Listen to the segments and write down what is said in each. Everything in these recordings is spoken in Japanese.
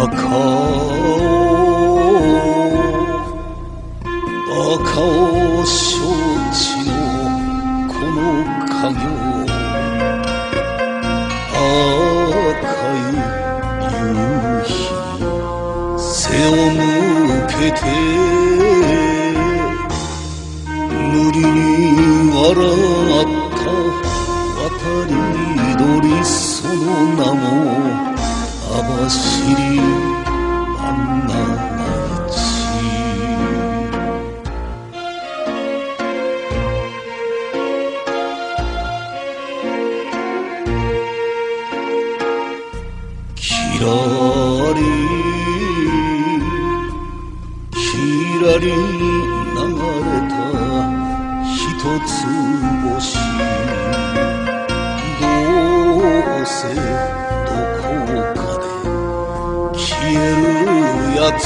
赤尾バカ承知のこの家業赤い夕日背を向けて無理に笑った渡り流れた一つ星。どうせつ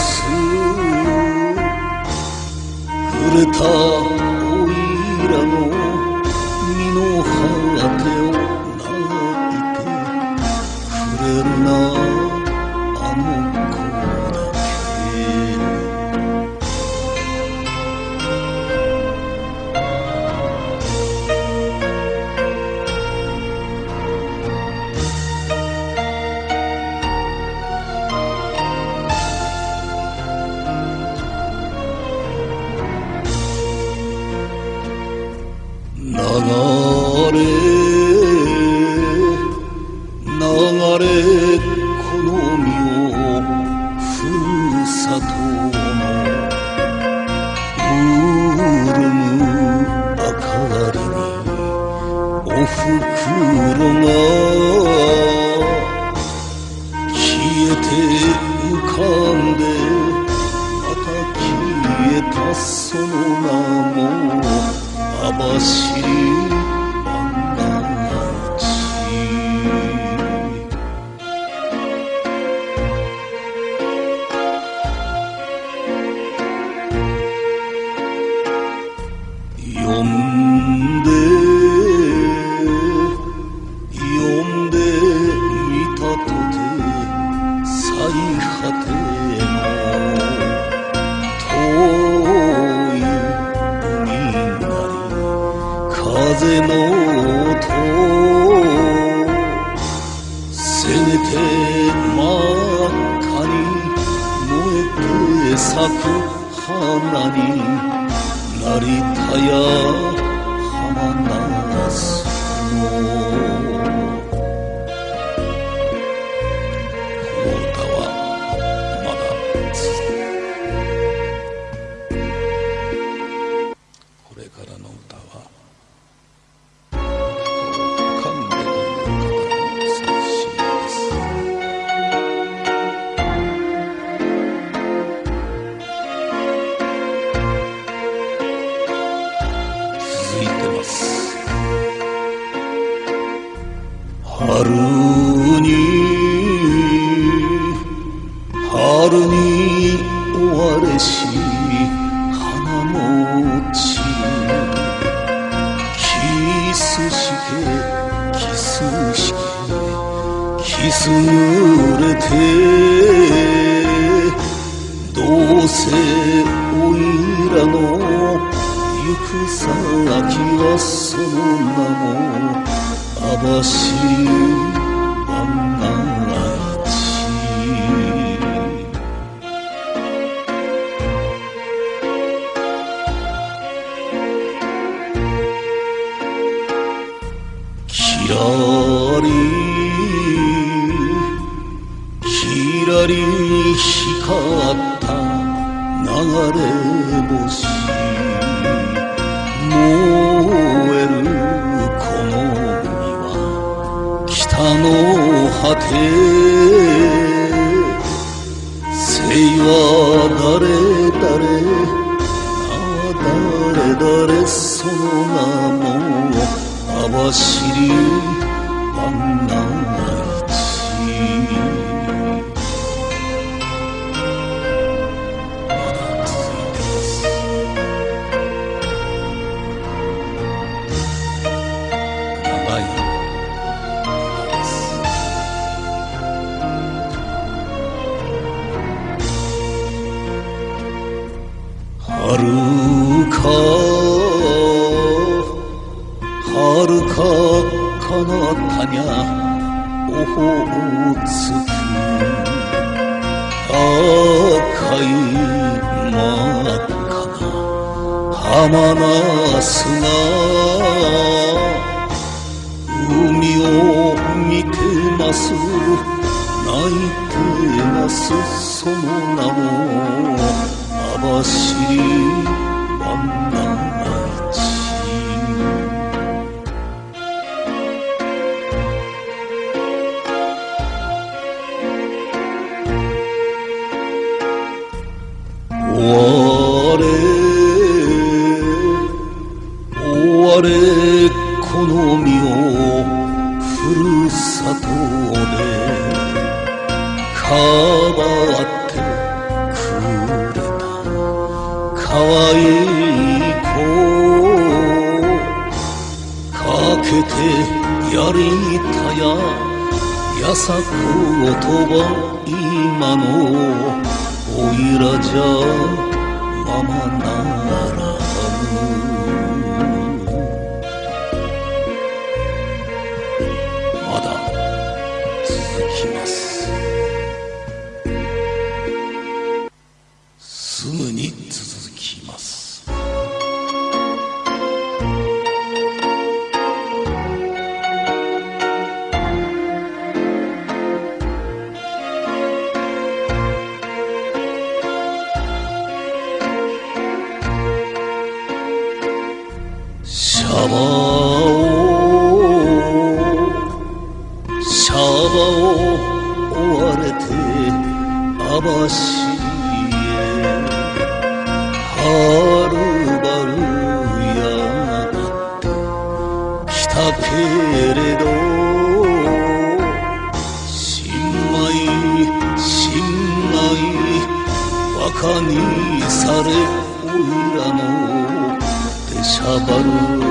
触れたおいらの身の果てを泣いてくれるなあの子。れ流れこの身をふるさとの潤む明かりにおふくろが消えて浮かんでまた消えたその名も網走春に終われし花も散るキスしてキスしてキス濡れてどうせおいらの行く先はその名も網走きらり光った流れ星。燃えるこの海は北の果て。生は誰誰誰誰その名も。網走万が一まはるか彼方にゃオホーツク赤い真っ赤な。浜ナスが海を見てます。泣いてます。その名も網走終われ。終われこの身をふるさとで。かばってくれたかわいい子かけてやりたややさ言葉今のおいらじゃままならぬはるばるやってきたけれど新米新米バカにされおいらの出しゃばる。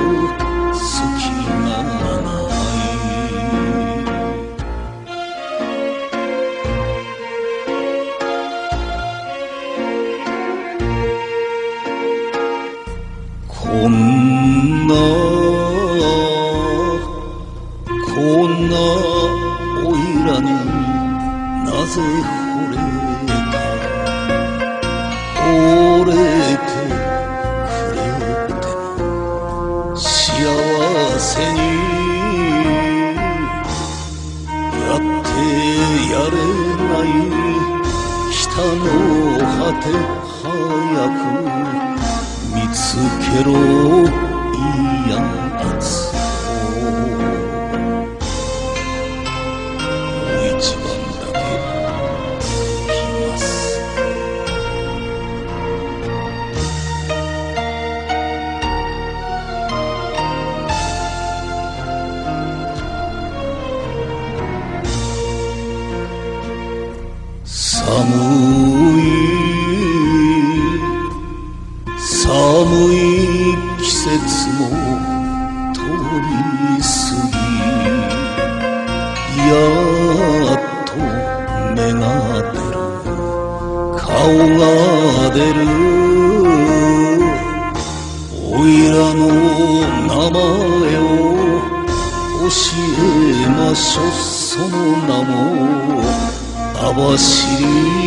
なぜ惚れた惚れてくれて。も幸せにやってやれない。北の果て早く見つけろいいやつをやっと芽が出る。顔が出る。おいらの名前を教えましょその名も網走。